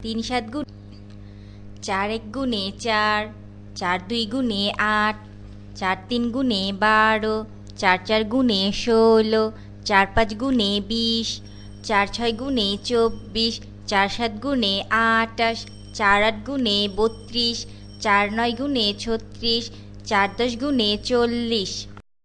তিন সাত গুণ চার এক গুণে চার চার দুই গুণে আট, চার তিন গুণে বারো, চার চার গুণে ষোলো, চার পাঁচ গুণে বিশ, চার ছয় গুণে চব্বিশ, চার সাত গুণে আটাশ, চার আট গুণে বত্রিশ, চার নয় গুণে ছত্রিশ, চার দশ গুণে চল্লিশ।